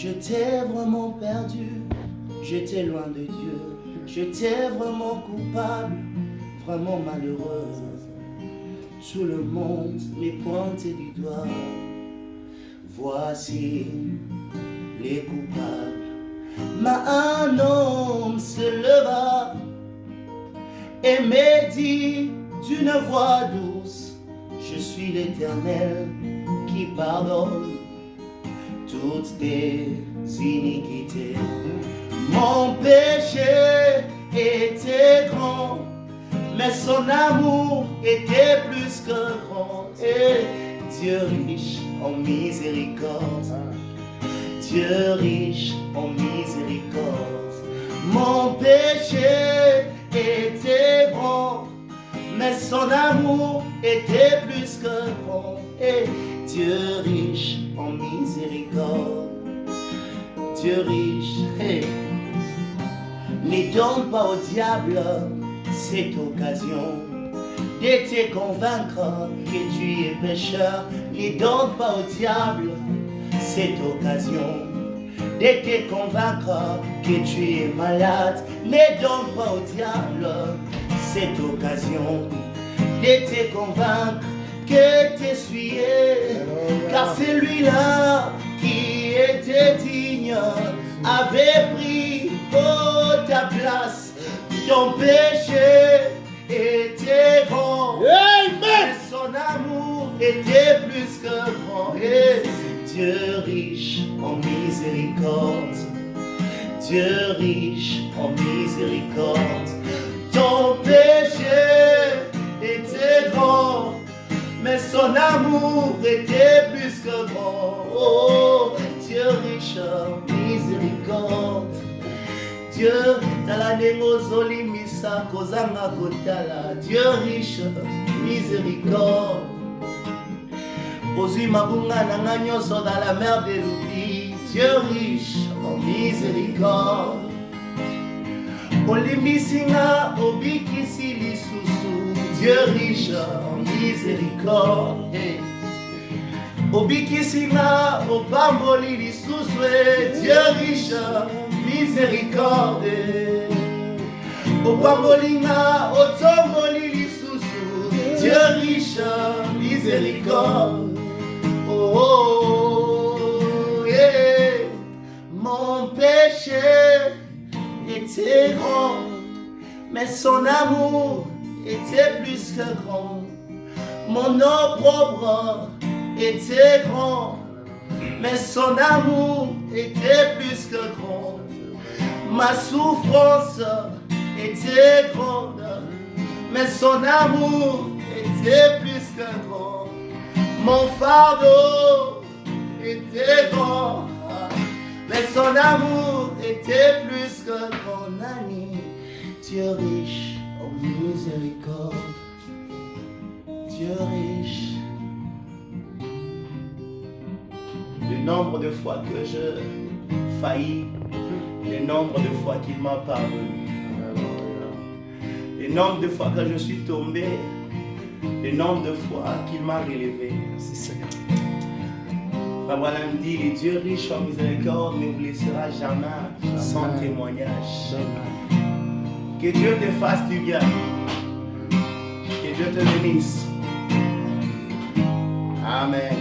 J'étais vraiment perdu, j'étais loin de Dieu. J'étais vraiment coupable, vraiment malheureuse. Tout le monde m'est pointé du doigt. Voici les coupables. Mais un homme se leva et me dit d'une voix douce, je suis l'éternel qui pardonne toutes tes iniquités. Mon péché était grand, mais son amour était plus que grand. Et Dieu riche en miséricorde, Dieu riche en miséricorde. Mon péché était grand, mais son amour était plus que grand. Et Dieu riche en miséricorde, Dieu riche. Hey. Ne donne pas au diable cette occasion de te convaincre que tu es pécheur. Ne donne pas au diable cette occasion de te convaincre que tu es malade. Ne donne pas au diable cette occasion de te convaincre que souillé. Car celui-là qui était digne avait pris oh, ta place. Ton péché était grand. Mais son amour était plus que grand. Et Dieu riche en miséricorde. Dieu riche en miséricorde. Amour était plus que grand. Oh, Dieu riche miséricorde. Dieu tala ndenge ozolimisa kozanga kotala Dieu riche miséricorde ozwi mabunga na dans la mer de l'oubli Dieu riche en miséricorde olimbisi nga obikisi lisusu Dieu riche miséricorde hey. obikisi nga opamboli lisusu e Dieu riche miséricorde opamboli nga otomboli lisusu Dieu riche miséricorde oh, oh, yeah. mon péché était grand mais son amour était plus que grand mon opprobre était grand, mais son amour était plus que grand. Ma souffrance était grande, mais son amour était plus que grand. Mon fardeau était grand, mais son amour était plus que grand. Ami, Dieu riche en miséricorde, Dieu riche. le nombre de fois que je faillis, le nombre de fois qu'il m'a pardonné, le nombre de fois que je suis tombé, le nombre de fois qu'il m'a relevé. Voilà me dit, le Dieu riche en miséricorde ne vous laissera jamais sans témoignage. Que Dieu te fasse du bien. Que Dieu te bénisse. Amen.